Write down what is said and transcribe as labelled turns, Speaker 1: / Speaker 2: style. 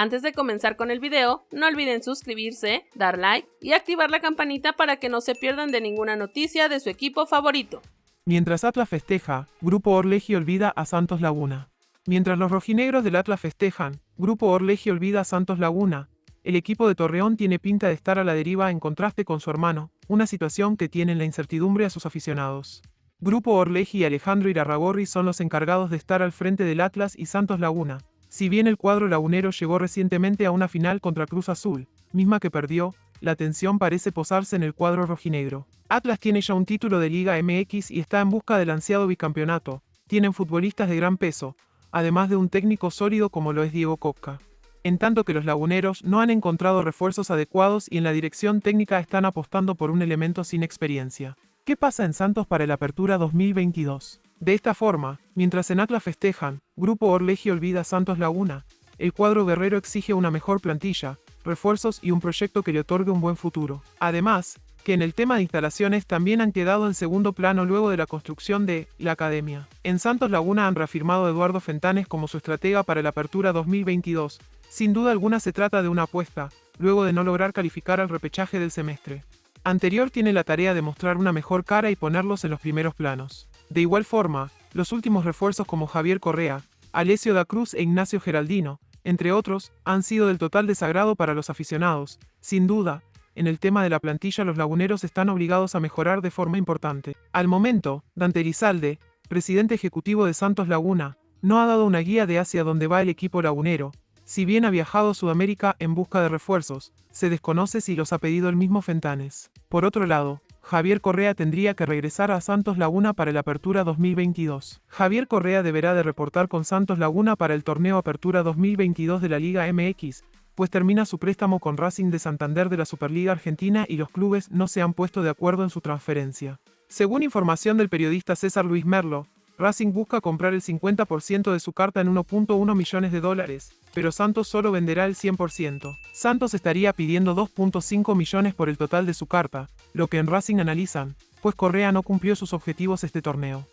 Speaker 1: Antes de comenzar con el video, no olviden suscribirse, dar like y activar la campanita para que no se pierdan de ninguna noticia de su equipo favorito.
Speaker 2: Mientras Atlas festeja, Grupo Orleji olvida a Santos Laguna. Mientras los rojinegros del Atlas festejan, Grupo Orleji olvida a Santos Laguna. El equipo de Torreón tiene pinta de estar a la deriva en contraste con su hermano, una situación que tiene en la incertidumbre a sus aficionados. Grupo Orleji y Alejandro Irarragorri son los encargados de estar al frente del Atlas y Santos Laguna, si bien el cuadro lagunero llegó recientemente a una final contra Cruz Azul, misma que perdió, la tensión parece posarse en el cuadro rojinegro. Atlas tiene ya un título de Liga MX y está en busca del ansiado bicampeonato. Tienen futbolistas de gran peso, además de un técnico sólido como lo es Diego Coca. En tanto que los laguneros no han encontrado refuerzos adecuados y en la dirección técnica están apostando por un elemento sin experiencia. ¿Qué pasa en Santos para el Apertura 2022? De esta forma, mientras en Atlas festejan, Grupo Orleji olvida Santos Laguna, el cuadro guerrero exige una mejor plantilla, refuerzos y un proyecto que le otorgue un buen futuro. Además, que en el tema de instalaciones también han quedado en segundo plano luego de la construcción de la academia. En Santos Laguna han reafirmado a Eduardo Fentanes como su estratega para la apertura 2022. Sin duda alguna se trata de una apuesta, luego de no lograr calificar al repechaje del semestre. Anterior tiene la tarea de mostrar una mejor cara y ponerlos en los primeros planos. De igual forma, los últimos refuerzos como Javier Correa, Alessio da Cruz e Ignacio Geraldino, entre otros, han sido del total desagrado para los aficionados. Sin duda, en el tema de la plantilla los laguneros están obligados a mejorar de forma importante. Al momento, Dante Rizalde, presidente ejecutivo de Santos Laguna, no ha dado una guía de hacia dónde va el equipo lagunero. Si bien ha viajado a Sudamérica en busca de refuerzos, se desconoce si los ha pedido el mismo Fentanes. Por otro lado, Javier Correa tendría que regresar a Santos Laguna para el Apertura 2022. Javier Correa deberá de reportar con Santos Laguna para el torneo Apertura 2022 de la Liga MX, pues termina su préstamo con Racing de Santander de la Superliga Argentina y los clubes no se han puesto de acuerdo en su transferencia. Según información del periodista César Luis Merlo, Racing busca comprar el 50% de su carta en 1.1 millones de dólares, pero Santos solo venderá el 100%. Santos estaría pidiendo 2.5 millones por el total de su carta, lo que en Racing analizan, pues Correa no cumplió sus objetivos este torneo.